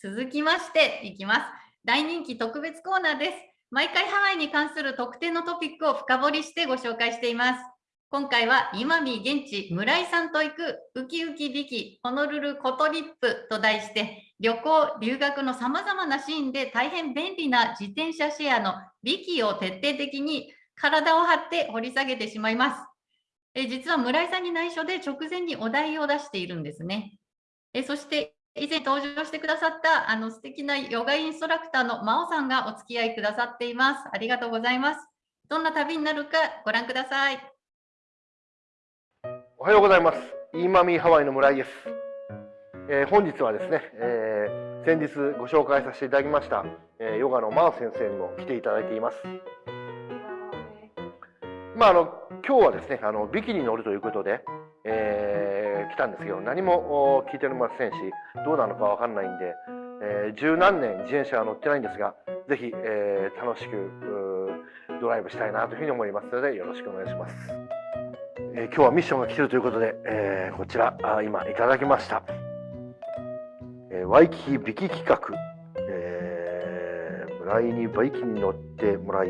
続きましていきます。大人気特別コーナーです。毎回ハワイに関する特定のトピックを深掘りしてご紹介しています。今回は今見現地村井さんと行くウキウキビキホノルルコトリップと題して旅行留学のさまざまなシーンで大変便利な自転車シェアのビキを徹底的に体を張って掘り下げてしまいます。え実は村井さんに内緒で直前にお題を出しているんですね。えそして以前登場してくださったあの素敵なヨガインストラクターの真央さんがお付き合いくださっています。ありがとうございます。どんな旅になるかご覧ください。おはようございます。イーマミーハワイの村井です。えー、本日はですね、えー、先日ご紹介させていただきました、えー、ヨガのマー先生にも来ていただいています。まああの今日はですねあのビキに乗るということで、えー、来たんですけど何も聞いておりませんしどうなのかわかんないんで、えー、十何年自転車は乗ってないんですがぜひ、えー、楽しくドライブしたいなというふうに思いますのでよろしくお願いします。えー、今日はミッションが来てるということで、えー、こちらあ今いただきました、えー、ワイキキビキ企画、えー、村井にバイキに乗ってもらい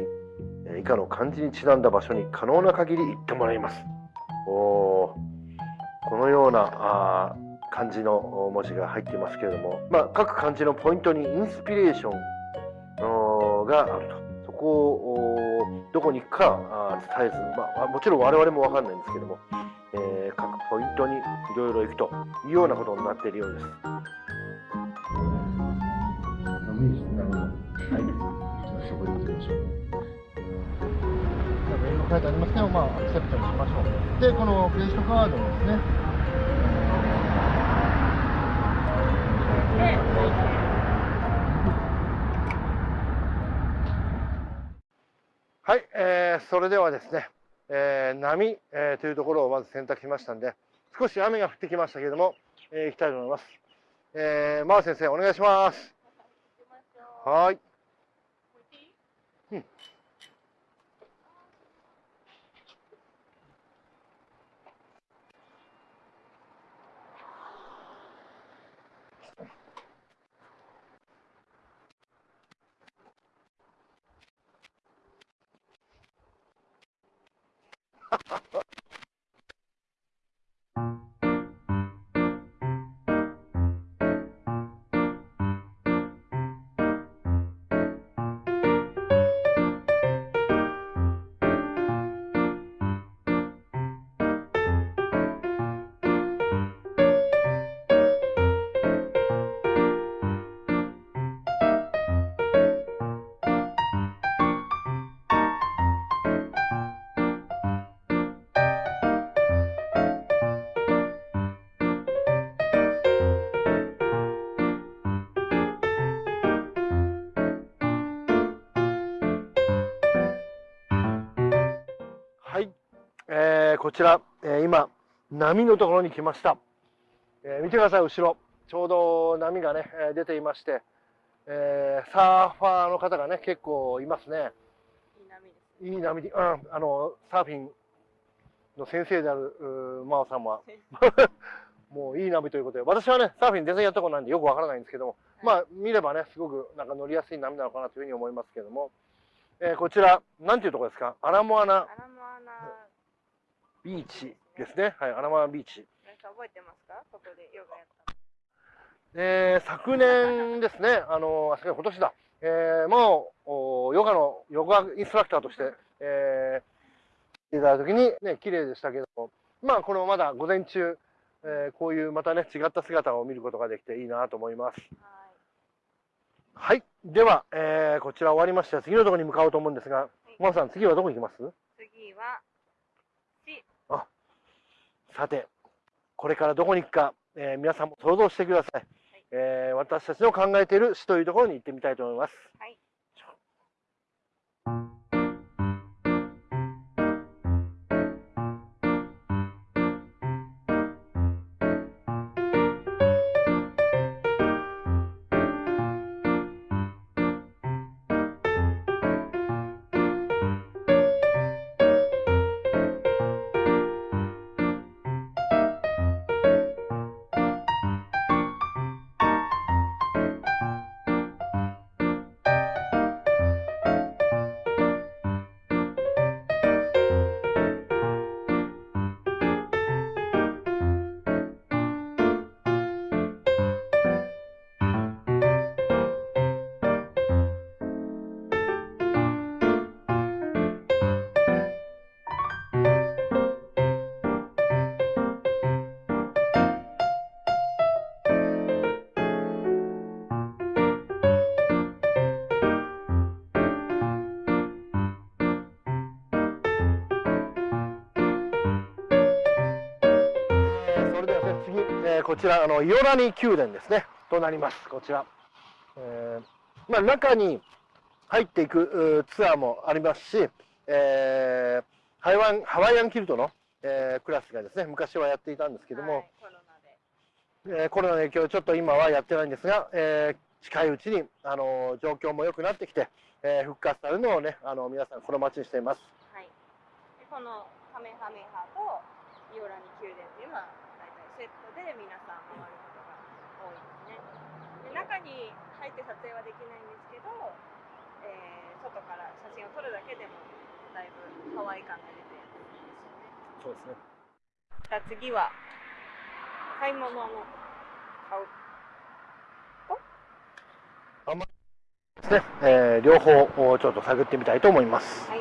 以下の漢字にちなんだ場所に可能な限り行ってもらいます。おこのようなあ漢字の文字が入っていますけれども、まあ、各漢字のポイントにインスピレーションがあるとそこをどこに行くか伝えず、まあ、もちろん我々も分かんないんですけども、えー、各ポイントにいろいろ行くというようなことになっているようです。はい、そこに行きましょう。英語書いてありますけど、まあ、アクセプトにしましょう。で、このクレジットカードですね。はい、えー、それではですね、えー、波、えー、というところをまず選択しましたんで、少し雨が降ってきましたけれども、えー、行きたいと思います。えー、マー先生、お願いします。はい？うん こちら、えー、今、波のところに来ました。えー、見てください、後ろ。ちょうど波がね、え出ていまして、えー、サーファーの方がね、結構いますね。いい波です、ね。いい波で、うん、あの、サーフィンの先生である、真央さんは、もういい波ということで、私はね、サーフィン全然やったことないんでよくわからないんですけども、はい、まあ、見ればね、すごくなんか乗りやすい波なのかなというふうに思いますけども、えー、こちら、なんていうところですか？アラモアナ。アラモアナビーチですね。はい、アラマビーチ。覚えてますか？ここでヨガやった。えー、昨年ですね、あの、あ、今年だ。えー、もう、ヨガの、ヨガインストラクターとして、えー、いただいた時にね、綺麗でしたけども、まあ、このまだ午前中、えー、こういうまたね、違った姿を見ることができていいなと思います。はい。はい、では、えー、こちら終わりまして、次のところに向かおうと思うんですが、はい、マさん、次はどこ行きます？次は、さて、これからどこに行くか、えー、皆さんも想像してください。はい、えー、私たちの考えている市というところに行ってみたいと思います。はいこちらあのイオラニ宮殿ですねとなりますこちら、えーまあ、中に入っていくツアーもありますし、えー、ハワイハワイアンキルトの、えー、クラスがですね昔はやっていたんですけども、はい、コロナで。えーコロナの影響でちょっと今はやってないんですが、えー近いうちに、あの状況も良くなってきて、えー復活されるのをね、あの皆さん心待ちにしています。はい。でこのカメハメハとイオラニ宮殿っていうのはセットで皆さん回ることが多いですね。で中に入って撮影はできないんですけど、えー外から写真を撮るだけでもだいぶハワイ感が出て。そうですね。じゃあ次は買い物の買う？ですね、えー両方をちょっと探ってみたいと思います。はい。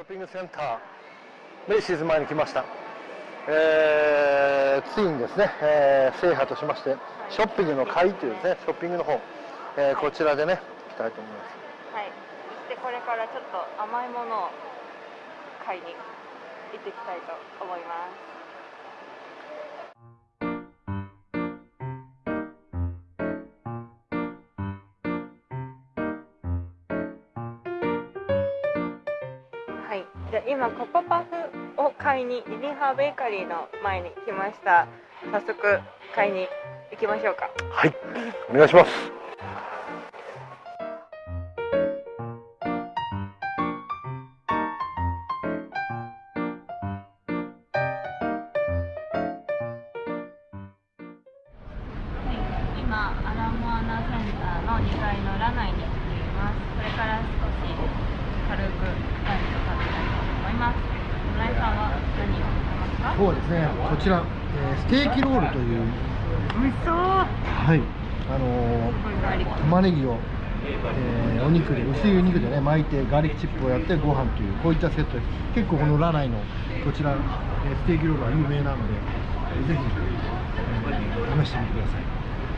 ョッピングセンターメイシーズ前に来ました。えー、ついにですね、えー制覇としまして、ショッピングの会というですね、ショッピングの方、えーこちらでね、行きたいと思います。はい。そしてこれからちょっと甘いものを買いに行ってきたいと思います。じゃあ今ココパフを買いにリリンハーベーカリーの前に来ました。早速買いに行きましょうか。はい、お願いします。今アラモアナセンターの2階のラナイに来ていますこれから少し軽くランチを食べたいと思います。村井さんは何を食べますか？今日はですね、こちら、えーステーキロールという、美味しそう。はい、あのー玉ねぎを、えーお肉で、薄いお肉でね、巻いて、ガーリックチップをやって、ご飯という、こういったセットです。結構このラナイの、こちら、えーステーキロールは有名なので、えーぜひ、えー試してみてください。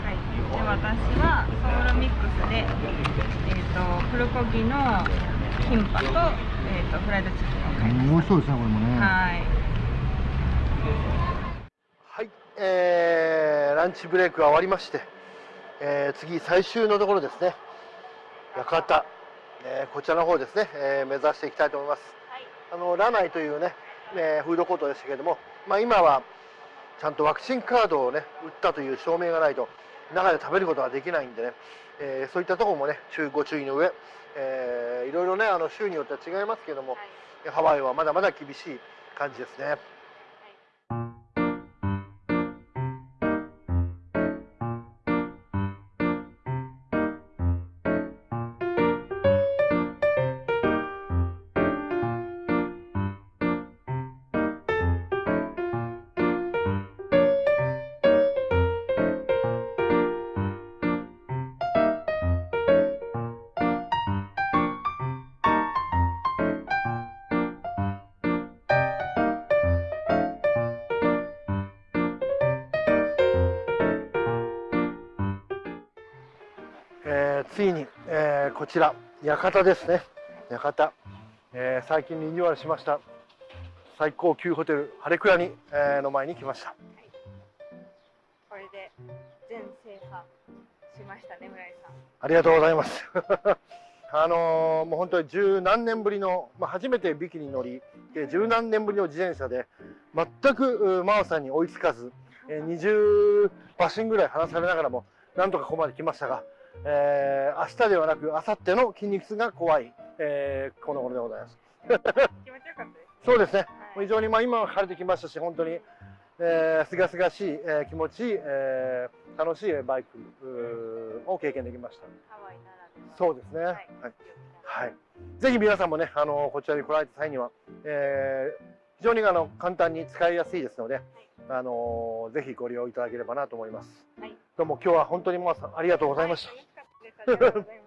はい。で私はソウルミックスでえっ、とプルコギのキンパと,、えー、とフライドチキンを買いま美味しそうですね、これもね。すはい。はい、えーランチブレイクが終わりまして、えー次最終のところですね。館、えーこちらの方ですね、えー目指していきたいと思います。はい。あのラナイというね、えーフードコートでしたけれども、まあ、今はちゃんとワクチンカードをね打ったという証明がないと中で食べることができないんでね、えーそういったところもね注ご注意の上、えーいろいろねあの州によっては違いますけども、ハワイはまだまだ厳しい感じですねついに、えーこちら館ですね。館、えー最近リニューアルしました。最高級ホテルハレクラに、えーの前に来ました。これで全制覇しましたね村井さん。ありがとうございます。あのーもう本当に十何年ぶりの、まあ、初めてビキに乗りで十何年ぶりの自転車で全くう真央さんに追いつかず、えー20馬身ぐらい離されながらもなんとかここまで来ましたが、えー明日ではなく明後日の筋肉痛が怖い、えーこの頃でございます。気持ちよかったですね。そうですね。はい。非常にまあ今は晴れてきましたし本当にえー、すがすがしい、えー気持ちいい、えー楽しいバイクを経験できました。ハワイならでは。そうですね。はい。はい。はい、ぜひ皆さんもね、あのこちらに来られた際には、えー非常にあの簡単に使いやすいですので、あのぜひご利用いただければなと思います。はいどうも今日は本当に皆さんありがとうございました。はい楽しかったです